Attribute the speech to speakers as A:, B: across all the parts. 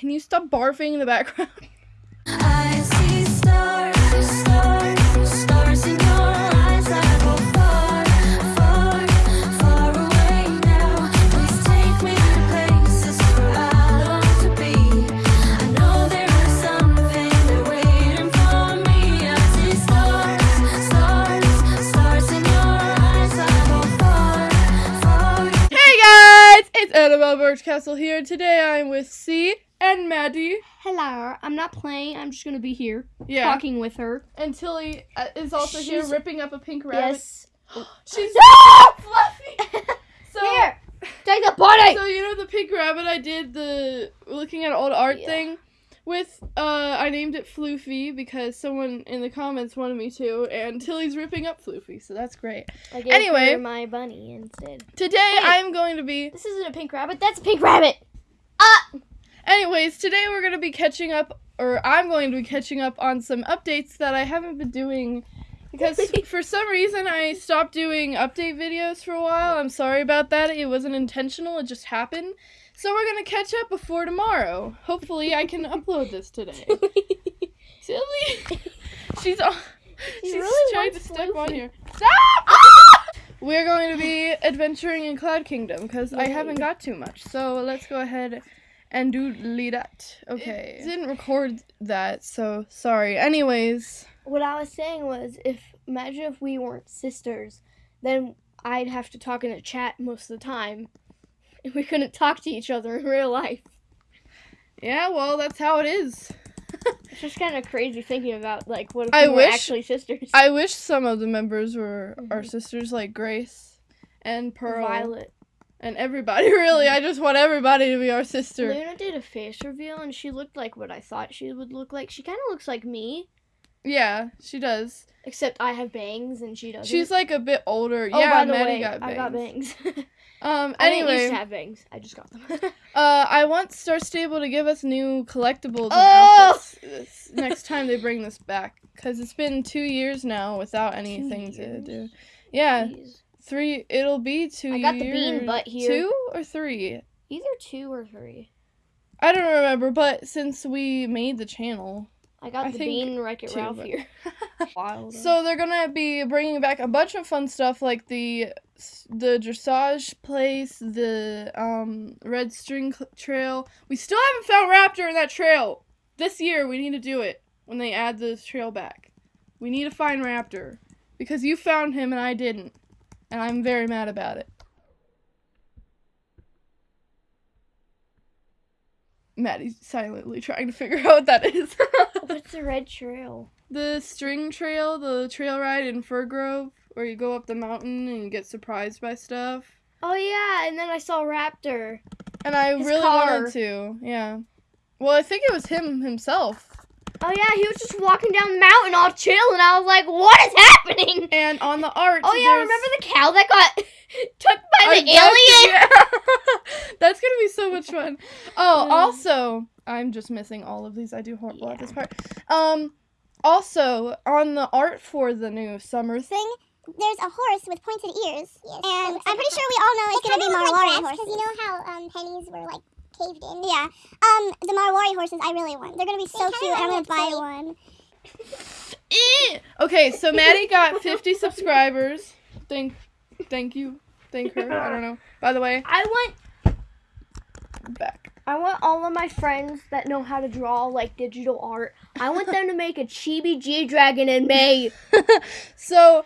A: can you stop barfing in the background?
B: I see stars, stars, stars in your eyes. I go far, far, far away now. Please take me to places where I long to be. I know there is something there waiting for me. I see stars, stars, stars in your eyes. I go far, far.
A: hey guys, it's Annabelle Birchcastle here. Today I'm with C and Maddie.
C: Hello, I'm not playing. I'm just gonna be here
A: Yeah.
C: talking with her.
A: And Tilly uh, is also here ripping up a pink rabbit.
C: Yes.
A: She's
C: Ah!
A: fluffy. So,
C: Here, take the bunny.
A: so you know the pink rabbit I did the looking at old art
C: Yeah.
A: thing with uh I named it Floofy because someone in the comments wanted me to and Tilly's ripping up Floofy, so that's great.
C: I gave
A: Anyway.
C: her my bunny instead.
A: Today. I'm going to be
C: This isn't a pink rabbit. That's a pink rabbit.
A: Anyways, today we're going to be catching up, or I'm going to be catching up on some updates that I haven't been doing because for some reason I stopped doing update videos for a while. I'm sorry about that. It wasn't intentional, it just happened. So we're going to catch up before tomorrow. Hopefully, I can upload this today. Silly. She's on. She's
C: really
A: trying to step on here. Stop! We're going to be adventuring in Cloud Kingdom because I haven't got too much. So let's go ahead and do that. Okay. It didn't record that, so sorry. Anyways,
C: What I was saying was, if imagine if we weren't sisters, then I'd have to talk in a chat most of the time, and we couldn't talk to each other in real life.
A: yeah, well, that's how it is.
C: It's just kind of crazy thinking about like what if
A: I
C: we were
A: wish-
C: actually sisters.
A: I wish some of the members were our
C: Mhm.
A: sisters, like Grace and Pearl
C: Violet.
A: And everybody. Really, I just want everybody to be our sister.
C: Luna did a face reveal and she looked like what I thought she would look like. She kind of looks like me,
A: Yeah, she does.
C: except I have bangs and she doesn't.
A: She's like a bit older.
C: oh,
A: yeah,
C: by the
A: Maddie
C: way,
A: got
C: I got
A: bangs. Um.
C: I didn't used to have bangs. I just got them.
A: uh, I want Star Stable to give us new collectibles and
C: Oh!
A: outfits next time they bring this back, because it's been two years now without anything to do. Yeah,
C: Jeez.
A: Three. It'll be two.
C: I got the bean
A: years-
C: butt here.
A: Two or three.
C: Either two or three.
A: I don't remember, but since we made the channel,
C: I got
A: I
C: the bean Wreck It Ralph here. Wild.
A: So they're gonna be bringing back a bunch of fun stuff like the the dressage place, the um red string trail. We still haven't found Raptor in that trail. This year we need to do it when they add the trail back. We need to find Raptor because you found him and I didn't, and I'm very mad about it. Maddie's silently trying to figure out what that is.
C: What's the red trail?
A: the string trail, the trail ride in Fir Grove, where you go up the mountain and you get surprised by stuff.
C: Oh yeah, and then I saw Raptor.
A: And I
C: His
A: really
C: car.
A: wanted to, yeah. Well, I think it was him himself.
C: Oh yeah, he was just walking down the mountain all chill, and I was like, "What is happening?"
A: And on the art,
C: Oh yeah, remember the cow that got took by
A: I-
C: the
A: that's-
C: alien?
A: yeah. That's gonna be so much fun. Oh,
C: Yeah.
A: also, I'm just missing all of these. I do horrible at this part. Um, also on the art for the new summer thing.
D: thing, there's a horse with pointed ears, and I'm pretty sure we all know it's gonna be Marwari horses. Because you know how um, pennies were like caved in. Yeah. Um, the Marwari horses I really want. They're gonna be so cute, and I'm gonna buy one.
A: Okay, so Maddie got 50 subscribers. Thank, thank you, thank her. I don't know. By the way,
C: I want
A: back.
C: I want all of my friends that know how to draw like digital art. I want them to make a chibi G dragon in May.
A: so,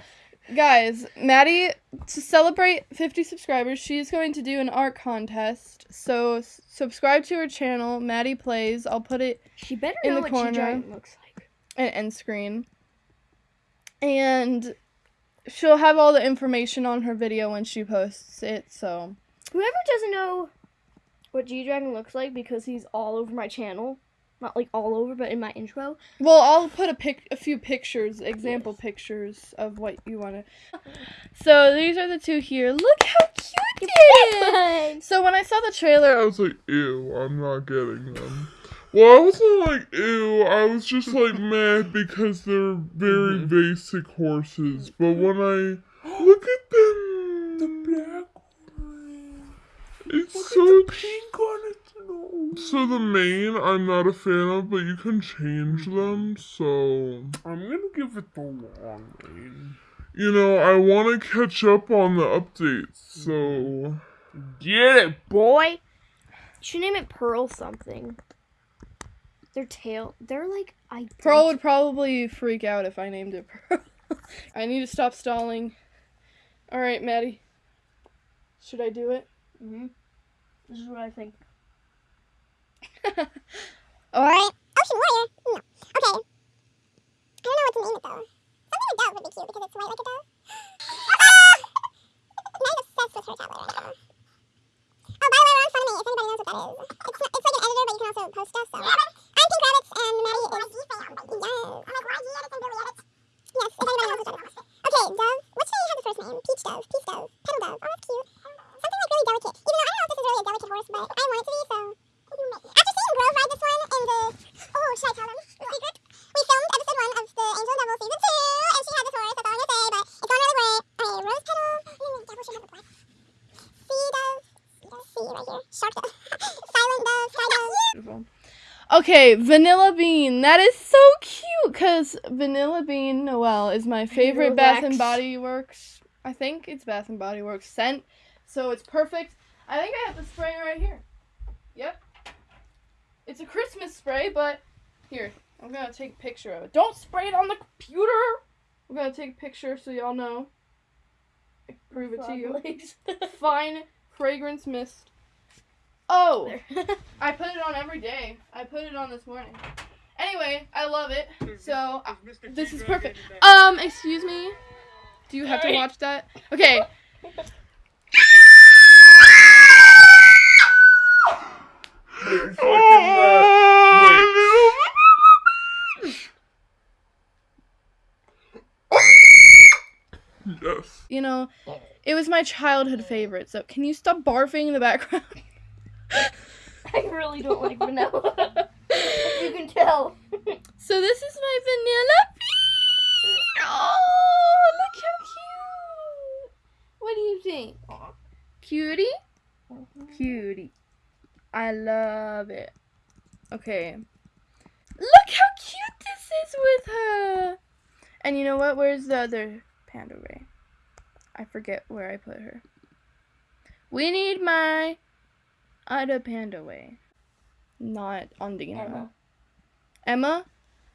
A: guys, Maddie, to celebrate 50 subscribers, she's going to do an art contest. So, s- subscribe to her channel, Maddie Plays. I'll put it
C: She better
A: In
C: know
A: the
C: what
A: corner.
C: G looks like.
A: an end screen. And she'll have all the information on her video when she posts it. So,
C: Whoever doesn't know what G dragon looks like because he's all over my channel, not like all over, but in my intro.
A: well, I'll put a pic, a few pictures, example pictures of what you want to. So these are the two here. Look how cute they is. So when I saw the trailer,
E: I was like, ew, I'm not getting them. Well, I wasn't like, ew, I was just like mad because they're very mm-hmm. basic horses. But mm-hmm. when I look at them, the black one, it's so pink on it. So the main I'm not a fan of, but you can change them. So
F: I'm gonna give it the long name.
E: you know I want to catch up on the updates. So
F: Get it, boy.
C: You should name it Pearl something. Their tail, they're like I.
A: Pearl would probably freak out if I named it Pearl. I need to stop stalling. All right, Maddie. Should I do it?
C: hmm This is what I think.
D: Alright. Ocean Warrior? No. Okay. I don't know what to name it though. Something like dove would be cute because it's white like a dove. Ah! Obsessed with her tablet right now. Oh, by the way, we're on Funimate, if anybody knows what that is. It's, not, it's like an editor, but you can also post stuff, so. I'm Pink Rabbits, and Maddie is... Yes. I'm like, why do and Billy edit? Yes, if anybody knows what that is. Okay, Dove. What should I have the first name? Peach Dove, Peace Dove, right here. Shark Dove. Silent Dove. Sky Dove.
A: Beautiful. Okay, Vanilla Bean. That is so cute because Vanilla Bean Noel is my favorite Bath and Body Works. I think it's Bath and Body Works scent, so it's perfect. I think I have the spray right here. Yep. It's a Christmas spray, but here I'm gonna take a picture of it. Don't spray it on the computer. I'm gonna take a picture so y'all know. I prove it to you. Fine fragrance mist. Oh. I put it on every day. I put it on this morning. Anyway, I love it. So uh, this is perfect. Um, excuse me. Do you have to watch that? Okay.
E: yes.
A: You know, it was my childhood favorite. So can you stop barfing in the background?
C: I really don't like vanilla. you can tell.
A: So this is my vanilla bean. Oh, look how cute. What do you think? Cutie? Mm-hmm. Cutie. I love it. Okay. Look how cute this is with her. And you know what? Where's the other Panda Ray? I forget where I put her. We need my other Panda Ray. Not on the
C: Emma.
A: Emma?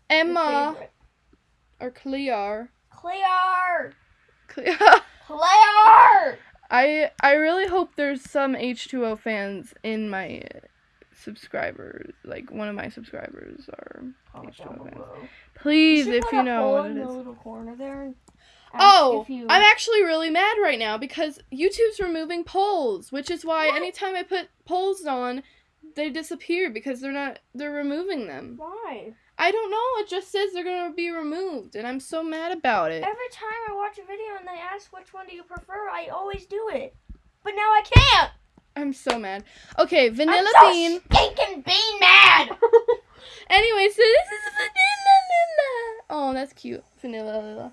A: Emma or Clear.
C: Clear.
A: Clear.
C: Clear.
A: I I really hope there's some H2O fans in my subscribers. Like one of my subscribers are H2O fans.
C: below.
A: Please,
C: should
A: if you know what it is.
C: Little corner there. and ask
A: Oh,
C: you-
A: I'm actually really mad right now because YouTube's removing polls, which is why
C: What?
A: anytime I put polls on, they disappear because they're not they're removing them.
C: Why?
A: I don't know. It just says they're gonna be removed, and I'm so mad about it.
C: Every time I watch a video and they ask which one do you prefer, I always do it. But now I can't.
A: I'm so mad. Okay, vanilla
C: I'm so
A: bean.
C: stinking bean mad.
A: Anyway, so this is vanilla. Oh, that's cute. Vanilla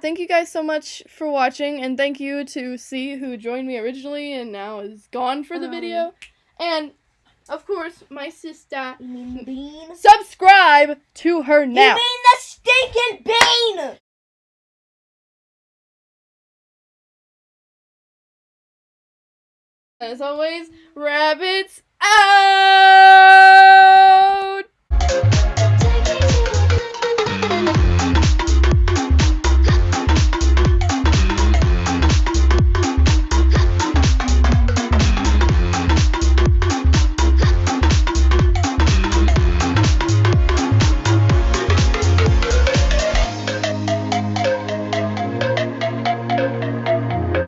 A: thank you guys so much for watching, and thank you to C who joined me originally and now is gone for the
C: Um.
A: video, and of course my sister.
C: You mean bean?
A: Subscribe to her now.
C: You mean the stinking bean?
A: As always, rabbits out!